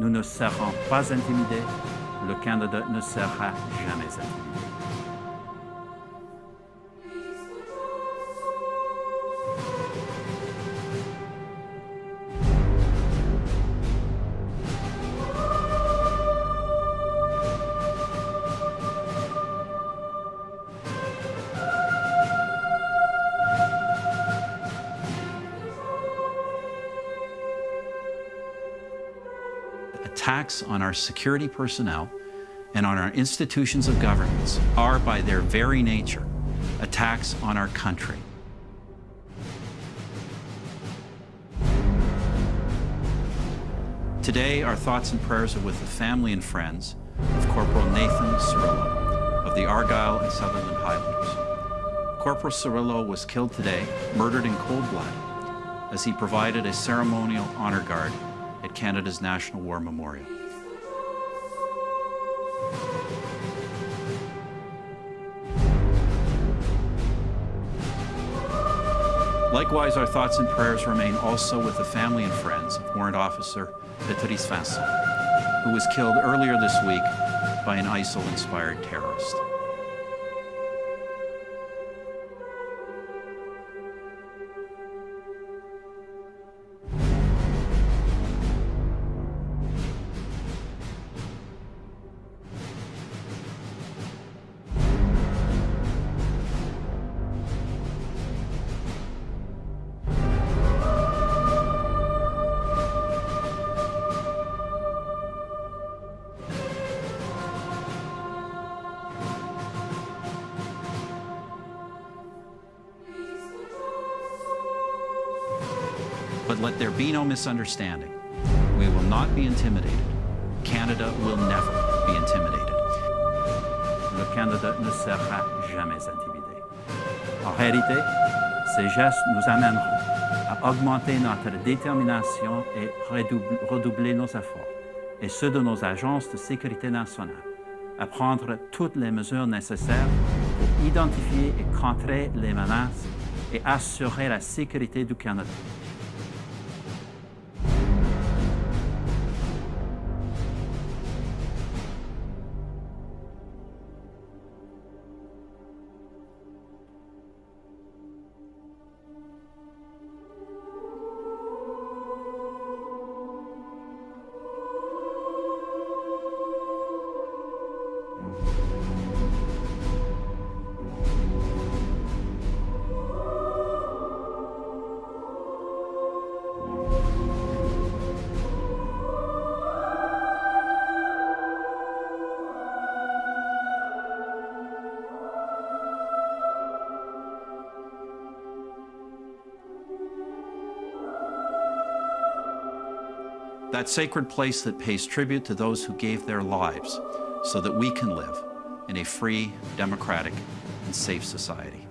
Nous ne serons pas intimidés. Le Canada ne sera jamais intimidé. Attacks on our security personnel and on our institutions of governance are, by their very nature, attacks on our country. Today, our thoughts and prayers are with the family and friends of Corporal Nathan Cirillo of the Argyll and Sutherland Highlanders. Corporal Cirillo was killed today, murdered in cold blood, as he provided a ceremonial honor guard at Canada's National War Memorial. Likewise, our thoughts and prayers remain also with the family and friends of Warrant Officer Patrice Vincent, who was killed earlier this week by an ISIL-inspired terrorist. But let there be no misunderstanding. We will not be intimidated. Canada will never be intimidated. Le Canada ne sera jamais intimidé. En réalité, ces gestes nous amèneront à augmenter notre détermination et redoubler nos efforts, et ceux de nos agences de sécurité nationale, à prendre toutes les mesures nécessaires pour identifier et contrer les menaces et assurer la sécurité du Canada. That sacred place that pays tribute to those who gave their lives so that we can live in a free, democratic, and safe society.